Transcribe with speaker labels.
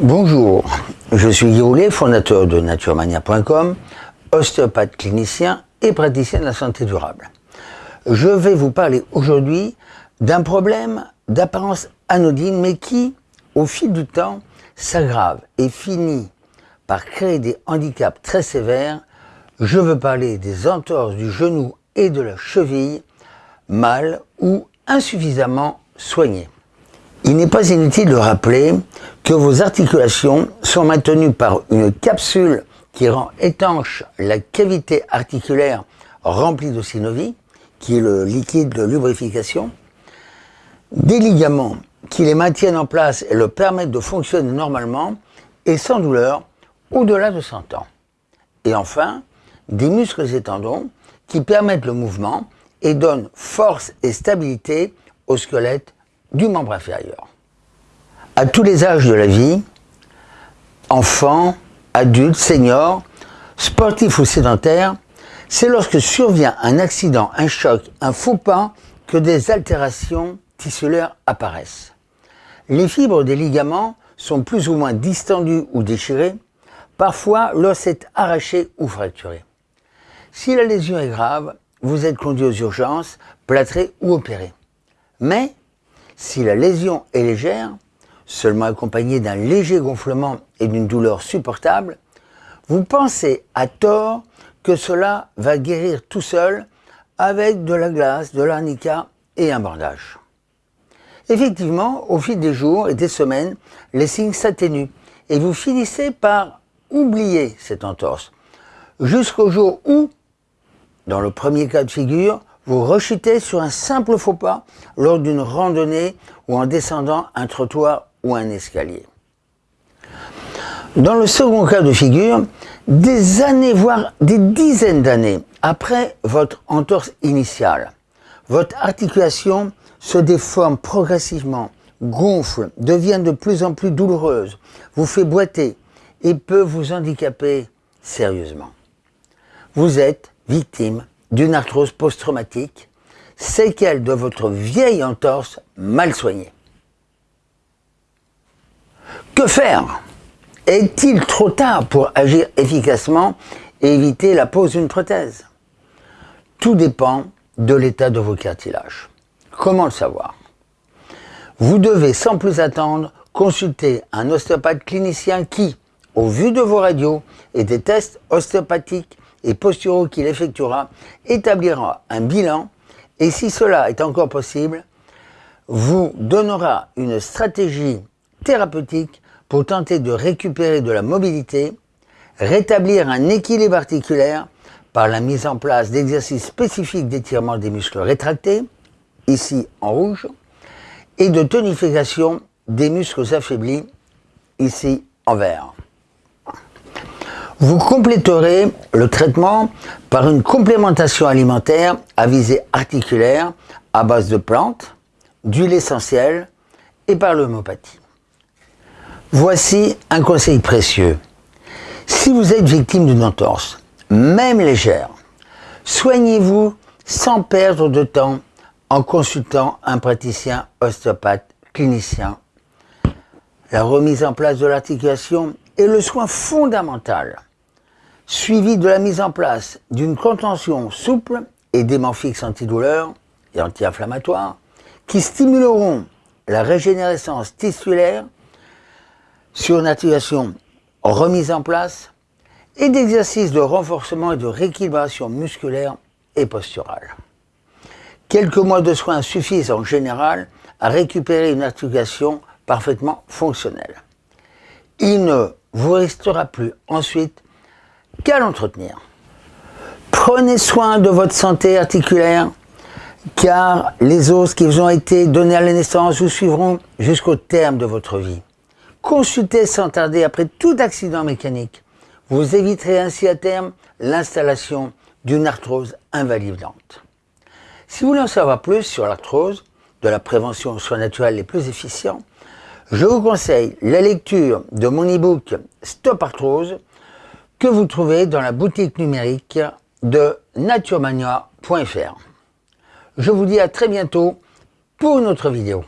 Speaker 1: Bonjour, je suis Guy fondateur de naturemania.com, ostéopathe clinicien et praticien de la santé durable. Je vais vous parler aujourd'hui d'un problème d'apparence anodine mais qui, au fil du temps, s'aggrave et finit par créer des handicaps très sévères. Je veux parler des entorses du genou et de la cheville mal ou insuffisamment soignées. Il n'est pas inutile de rappeler que vos articulations sont maintenues par une capsule qui rend étanche la cavité articulaire remplie de synovie, qui est le liquide de lubrification, des ligaments qui les maintiennent en place et le permettent de fonctionner normalement et sans douleur au-delà de 100 ans. Et enfin, des muscles et tendons qui permettent le mouvement et donnent force et stabilité au squelette du membre inférieur. À tous les âges de la vie, enfants, adultes, seniors, sportifs ou sédentaires, c'est lorsque survient un accident, un choc, un faux pas que des altérations tissulaires apparaissent. Les fibres des ligaments sont plus ou moins distendues ou déchirées, parfois l'os est arraché ou fracturé. Si la lésion est grave, vous êtes conduit aux urgences, plâtré ou opéré. Mais si la lésion est légère, seulement accompagnée d'un léger gonflement et d'une douleur supportable, vous pensez à tort que cela va guérir tout seul avec de la glace, de l'arnica et un bandage. Effectivement, au fil des jours et des semaines, les signes s'atténuent et vous finissez par oublier cette entorse. Jusqu'au jour où, dans le premier cas de figure, vous rechutez sur un simple faux pas lors d'une randonnée ou en descendant un trottoir ou un escalier. Dans le second cas de figure, des années, voire des dizaines d'années après votre entorse initiale, votre articulation se déforme progressivement, gonfle, devient de plus en plus douloureuse, vous fait boiter et peut vous handicaper sérieusement. Vous êtes victime d'une arthrose post-traumatique, séquelle de votre vieille entorse mal soignée. Que faire? Est-il trop tard pour agir efficacement et éviter la pose d'une prothèse? Tout dépend de l'état de vos cartilages. Comment le savoir? Vous devez sans plus attendre consulter un ostéopathe clinicien qui, au vu de vos radios et des tests ostéopathiques, et posturaux qu'il effectuera établira un bilan et si cela est encore possible, vous donnera une stratégie thérapeutique pour tenter de récupérer de la mobilité, rétablir un équilibre articulaire par la mise en place d'exercices spécifiques d'étirement des muscles rétractés, ici en rouge, et de tonification des muscles affaiblis, ici en vert. Vous compléterez le traitement par une complémentation alimentaire à visée articulaire à base de plantes, d'huile essentielle et par l'homéopathie. Voici un conseil précieux. Si vous êtes victime d'une entorse, même légère, soignez-vous sans perdre de temps en consultant un praticien ostéopathe clinicien. La remise en place de l'articulation est le soin fondamental suivi de la mise en place d'une contention souple et d'aimants fixes antidouleurs et anti-inflammatoires qui stimuleront la régénérescence tissulaire sur une remise en place et d'exercices de renforcement et de rééquilibration musculaire et posturale. Quelques mois de soins suffisent en général à récupérer une articulation parfaitement fonctionnelle. Il ne vous restera plus ensuite qu'à l'entretenir. Prenez soin de votre santé articulaire, car les os qui vous ont été donnés à la naissance vous suivront jusqu'au terme de votre vie. Consultez sans tarder après tout accident mécanique. Vous éviterez ainsi à terme l'installation d'une arthrose invalidante. Si vous voulez en savoir plus sur l'arthrose, de la prévention aux soins les plus efficients, je vous conseille la lecture de mon e-book Stop Arthrose que vous trouvez dans la boutique numérique de naturemania.fr. Je vous dis à très bientôt pour une autre vidéo.